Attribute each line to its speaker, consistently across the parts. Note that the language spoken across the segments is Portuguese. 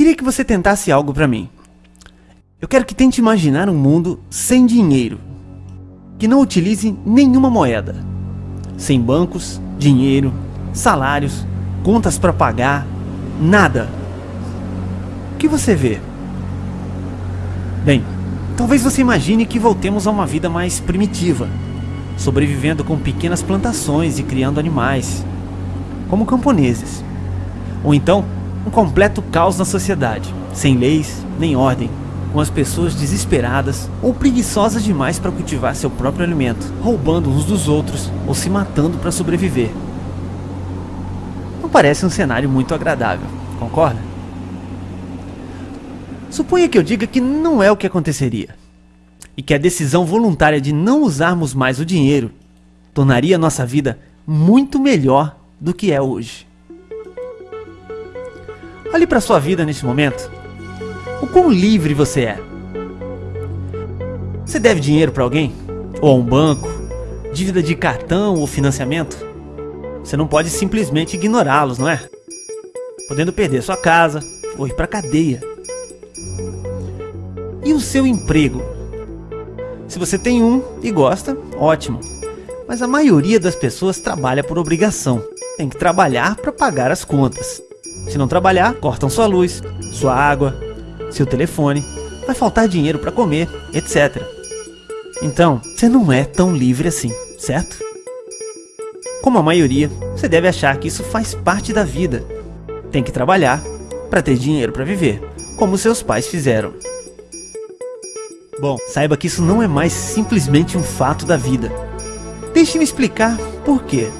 Speaker 1: Queria que você tentasse algo para mim. Eu quero que tente imaginar um mundo sem dinheiro, que não utilize nenhuma moeda, sem bancos, dinheiro, salários, contas para pagar, nada. O que você vê? Bem, talvez você imagine que voltemos a uma vida mais primitiva, sobrevivendo com pequenas plantações e criando animais, como camponeses. Ou então, um completo caos na sociedade, sem leis nem ordem, com as pessoas desesperadas ou preguiçosas demais para cultivar seu próprio alimento, roubando uns dos outros ou se matando para sobreviver. Não parece um cenário muito agradável, concorda? Suponha que eu diga que não é o que aconteceria, e que a decisão voluntária de não usarmos mais o dinheiro tornaria nossa vida muito melhor do que é hoje. Olhe para sua vida neste momento. O quão livre você é. Você deve dinheiro para alguém? Ou a um banco? Dívida de cartão ou financiamento? Você não pode simplesmente ignorá-los, não é? Podendo perder sua casa ou ir para cadeia. E o seu emprego? Se você tem um e gosta, ótimo. Mas a maioria das pessoas trabalha por obrigação. Tem que trabalhar para pagar as contas. Se não trabalhar, cortam sua luz, sua água, seu telefone, vai faltar dinheiro para comer, etc. Então, você não é tão livre assim, certo? Como a maioria, você deve achar que isso faz parte da vida. Tem que trabalhar para ter dinheiro para viver, como seus pais fizeram. Bom, saiba que isso não é mais simplesmente um fato da vida. Deixe-me explicar por quê.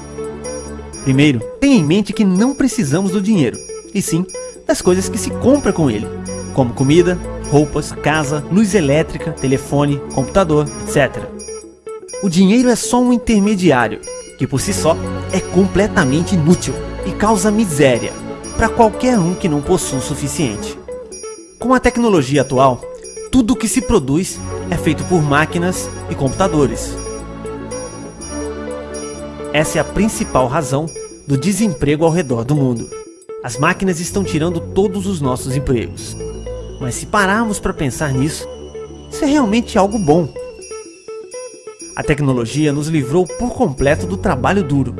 Speaker 1: Primeiro, tenha em mente que não precisamos do dinheiro e sim das coisas que se compra com ele, como comida, roupas, casa, luz elétrica, telefone, computador, etc. O dinheiro é só um intermediário, que por si só é completamente inútil e causa miséria para qualquer um que não possua o suficiente. Com a tecnologia atual, tudo o que se produz é feito por máquinas e computadores. Essa é a principal razão do desemprego ao redor do mundo. As máquinas estão tirando todos os nossos empregos. Mas se pararmos para pensar nisso, isso é realmente algo bom. A tecnologia nos livrou por completo do trabalho duro.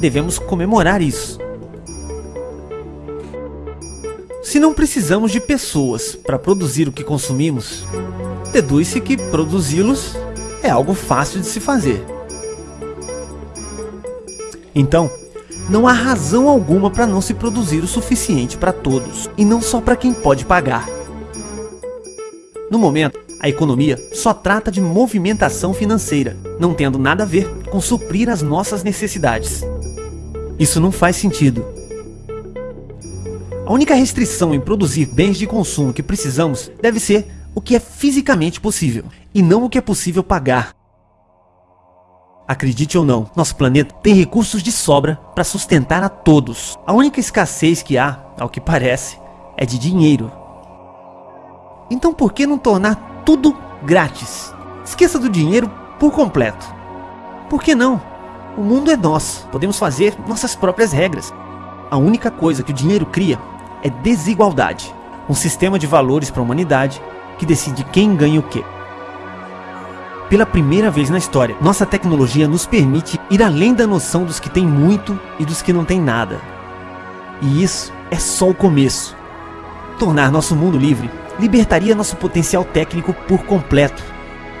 Speaker 1: Devemos comemorar isso. Se não precisamos de pessoas para produzir o que consumimos, deduz-se que produzi-los é algo fácil de se fazer. Então, não há razão alguma para não se produzir o suficiente para todos, e não só para quem pode pagar. No momento, a economia só trata de movimentação financeira, não tendo nada a ver com suprir as nossas necessidades. Isso não faz sentido. A única restrição em produzir bens de consumo que precisamos deve ser o que é fisicamente possível, e não o que é possível pagar. Acredite ou não, nosso planeta tem recursos de sobra para sustentar a todos. A única escassez que há, ao que parece, é de dinheiro. Então por que não tornar tudo grátis? Esqueça do dinheiro por completo. Por que não? O mundo é nosso, podemos fazer nossas próprias regras. A única coisa que o dinheiro cria é desigualdade. Um sistema de valores para a humanidade que decide quem ganha o que. Pela primeira vez na história, nossa tecnologia nos permite ir além da noção dos que têm muito e dos que não têm nada. E isso é só o começo. Tornar nosso mundo livre libertaria nosso potencial técnico por completo.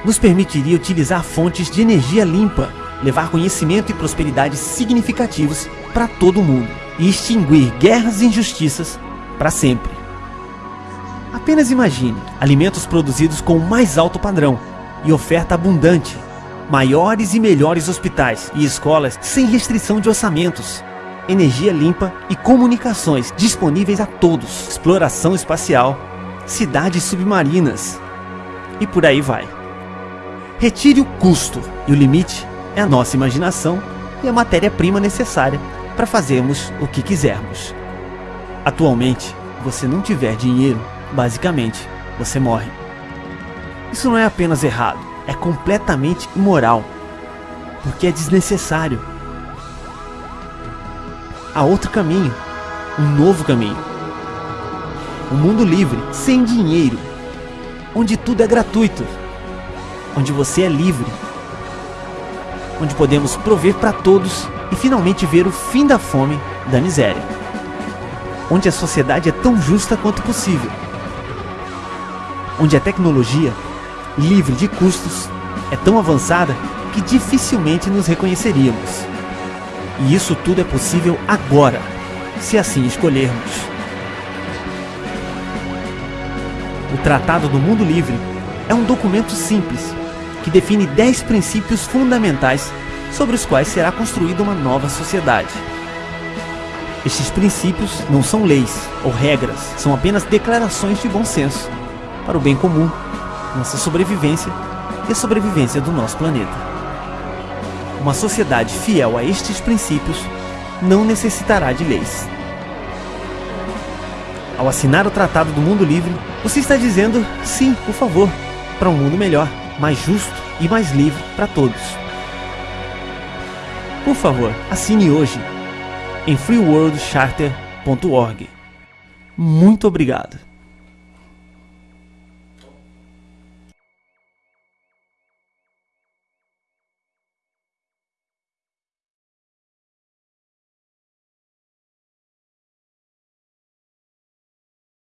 Speaker 1: Nos permitiria utilizar fontes de energia limpa, levar conhecimento e prosperidade significativos para todo mundo e extinguir guerras e injustiças para sempre. Apenas imagine alimentos produzidos com o mais alto padrão, e oferta abundante, maiores e melhores hospitais e escolas sem restrição de orçamentos, energia limpa e comunicações disponíveis a todos, exploração espacial, cidades submarinas e por aí vai. Retire o custo e o limite é a nossa imaginação e a matéria-prima necessária para fazermos o que quisermos. Atualmente, você não tiver dinheiro, basicamente, você morre. Isso não é apenas errado, é completamente imoral, porque é desnecessário. Há outro caminho, um novo caminho. Um mundo livre, sem dinheiro, onde tudo é gratuito, onde você é livre, onde podemos prover para todos e finalmente ver o fim da fome, da miséria, onde a sociedade é tão justa quanto possível, onde a tecnologia, livre de custos, é tão avançada que dificilmente nos reconheceríamos. E isso tudo é possível agora, se assim escolhermos. O Tratado do Mundo Livre é um documento simples que define 10 princípios fundamentais sobre os quais será construída uma nova sociedade. Estes princípios não são leis ou regras, são apenas declarações de bom senso para o bem comum, nossa sobrevivência e a sobrevivência do nosso planeta. Uma sociedade fiel a estes princípios não necessitará de leis. Ao assinar o Tratado do Mundo Livre, você está dizendo sim, por favor, para um mundo melhor, mais justo e mais livre para todos. Por favor, assine hoje em freeworldcharter.org. Muito obrigado.